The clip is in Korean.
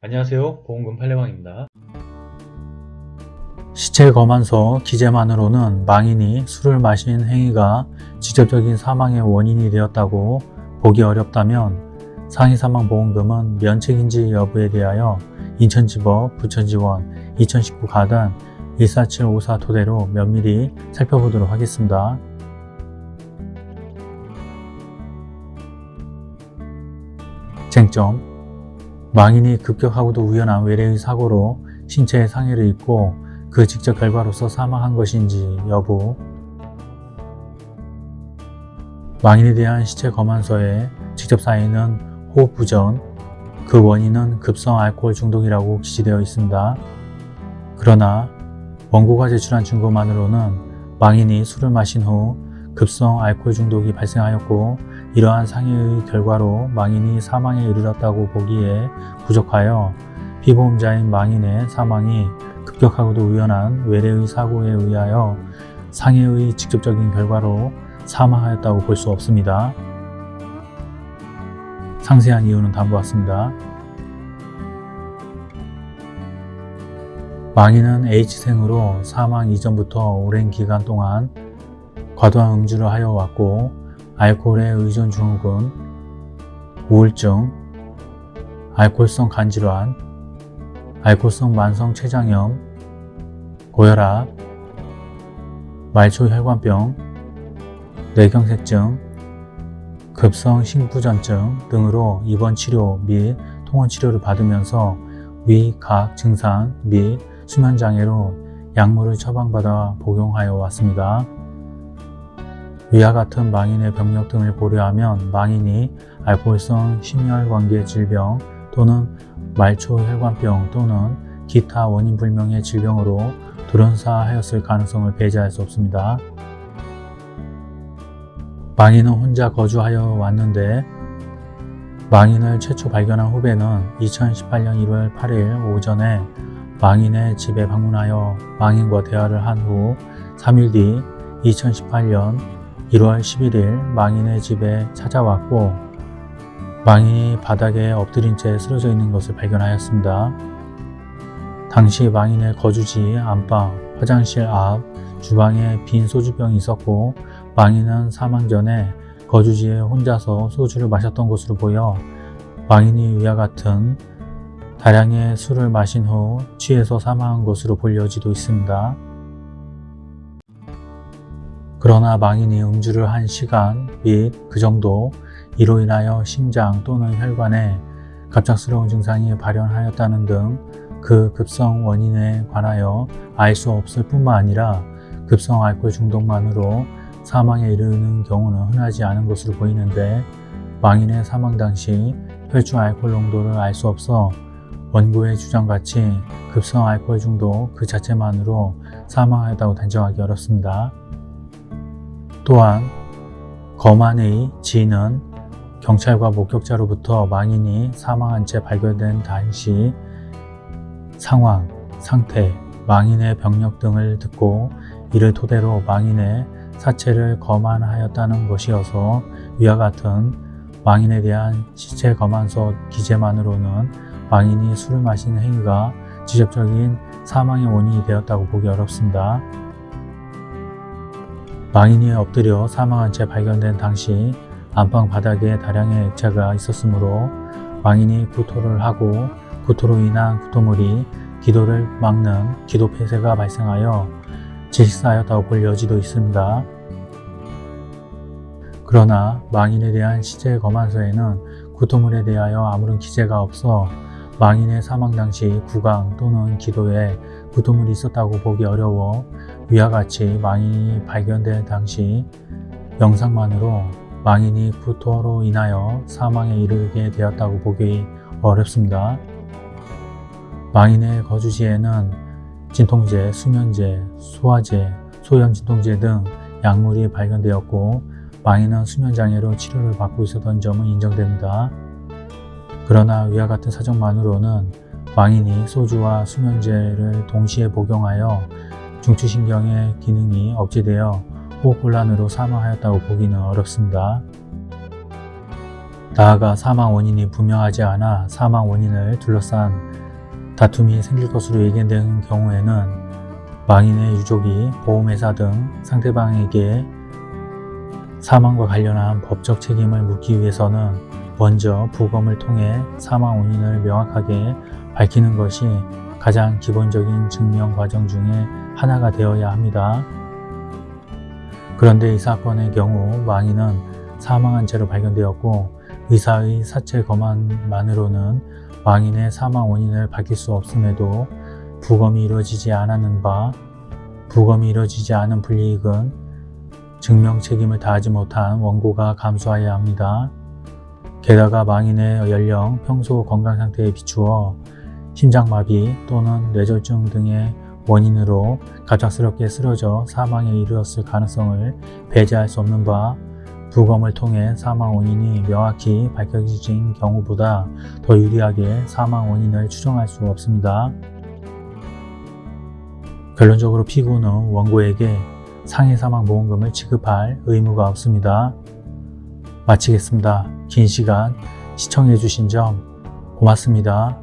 안녕하세요 보험금 팔례방입니다 시체 검안서 기재만으로는 망인이 술을 마신 행위가 직접적인 사망의 원인이 되었다고 보기 어렵다면 상해사망보험금은 면책인지 여부에 대하여 인천지법 부천지원 2019 가단 14754 토대로 면밀히 살펴보도록 하겠습니다. 쟁점 망인이 급격하고도 우연한 외래의 사고로 신체에 상해를 입고 그 직접 결과로서 사망한 것인지 여부 망인에 대한 시체 검안서에 직접 사인은 호흡부전, 그 원인은 급성 알코올 중독이라고 기재되어 있습니다. 그러나 원고가 제출한 증거만으로는 망인이 술을 마신 후 급성 알코올 중독이 발생하였고 이러한 상해의 결과로 망인이 사망에 이르렀다고 보기에 부족하여 피보험자인 망인의 사망이 급격하고도 우연한 외래의 사고에 의하여 상해의 직접적인 결과로 사망하였다고 볼 수 없습니다. 상세한 이유는 다음과 같습니다. 망인은 H생으로 사망 이전부터 오랜 기간 동안 과도한 음주를 하여 왔고 알코올의 의존 증후군, 우울증, 알코올성 간질환, 알코올성 만성 췌장염, 고혈압, 말초혈관병, 뇌경색증, 급성 심부전증 등으로 입원 치료 및 통원 치료를 받으면서 위, 각 증상 및 수면장애로 약물을 처방받아 복용하여 왔습니다. 위와 같은 망인의 병력 등을 고려하면 망인이 알코올성 심혈관계 질병 또는 말초혈관병 또는 기타 원인 불명의 질병으로 돌연사하였을 가능성을 배제할 수 없습니다. 망인은 혼자 거주하여 왔는데 망인을 최초 발견한 후배는 2018년 1월 8일 오전에 망인의 집에 방문하여 망인과 대화를 한 후 3일 뒤 2018년 1월 11일 망인의 집에 찾아왔고 망인이 바닥에 엎드린 채 쓰러져 있는 것을 발견하였습니다. 당시 망인의 거주지 안방, 화장실 앞, 주방에 빈 소주병이 있었고 망인은 사망 전에 거주지에 혼자서 소주를 마셨던 것으로 보여 망인이 위와 같은 다량의 술을 마신 후 취해서 사망한 것으로 볼 여지도 있습니다. 그러나 망인이 음주를 한 시간 및 그 정도 이로 인하여 심장 또는 혈관에 갑작스러운 증상이 발현하였다는 등 그 급성 원인에 관하여 알 수 없을 뿐만 아니라 급성 알코올 중독만으로 사망에 이르는 경우는 흔하지 않은 것으로 보이는데 망인의 사망 당시 혈중 알코올 농도를 알 수 없어 원고의 주장같이 급성 알코올 중독 그 자체만으로 사망하였다고 단정하기 어렵습니다. 또한 검안의 지인은 경찰과 목격자로부터 망인이 사망한 채 발견된 당시 상황, 상태, 망인의 병력 등을 듣고 이를 토대로 망인의 사체를 검안하였다는 것이어서 위와 같은 망인에 대한 시체 검안서 기재만으로는 망인이 술을 마신 행위가 직접적인 사망의 원인이 되었다고 보기 어렵습니다. 망인이 엎드려 사망한 채 발견된 당시 안방 바닥에 다량의 액체가 있었으므로 망인이 구토를 하고 구토로 인한 구토물이 기도를 막는 기도 폐쇄가 발생하여 질식사하였다고 볼 여지도 있습니다. 그러나 망인에 대한 시체 검안서에는 구토물에 대하여 아무런 기재가 없어 망인의 사망 당시 구강 또는 기도에 구토물이 있었다고 보기 어려워 위와 같이 망인이 발견된 당시 영상만으로 망인이 구토로 인하여 사망에 이르게 되었다고 보기 어렵습니다. 망인의 거주지에는 진통제, 수면제, 소화제, 소염 진통제 등 약물이 발견되었고 망인은 수면장애로 치료를 받고 있었던 점은 인정됩니다. 그러나 위와 같은 사정만으로는 망인이 소주와 수면제를 동시에 복용하여 중추신경의 기능이 억제되어 호흡곤란으로 사망하였다고 보기는 어렵습니다. 나아가 사망 원인이 분명하지 않아 사망 원인을 둘러싼 다툼이 생길 것으로 예견되는 경우에는 망인의 유족이 보험회사 등 상대방에게 사망과 관련한 법적 책임을 묻기 위해서는 먼저 부검을 통해 사망 원인을 명확하게 밝히는 것이 가장 기본적인 증명 과정 중에 하나가 되어야 합니다. 그런데 이 사건의 경우 망인은 사망한 채로 발견되었고 의사의 사체 검안만으로는 망인의 사망 원인을 밝힐 수 없음에도 부검이 이루어지지 않았는 바 부검이 이루어지지 않은 불이익은 증명 책임을 다하지 못한 원고가 감수하여야 합니다. 게다가 망인의 연령, 평소 건강 상태에 비추어 심장마비 또는 뇌졸중 등의 원인으로 갑작스럽게 쓰러져 사망에 이르렀을 가능성을 배제할 수 없는 바 부검을 통해 사망 원인이 명확히 밝혀진 경우보다 더 유리하게 사망 원인을 추정할 수 없습니다. 결론적으로 피고는 원고에게 상해 사망 보험금을 지급할 의무가 없습니다. 마치겠습니다. 긴 시간 시청해 주신 점 고맙습니다.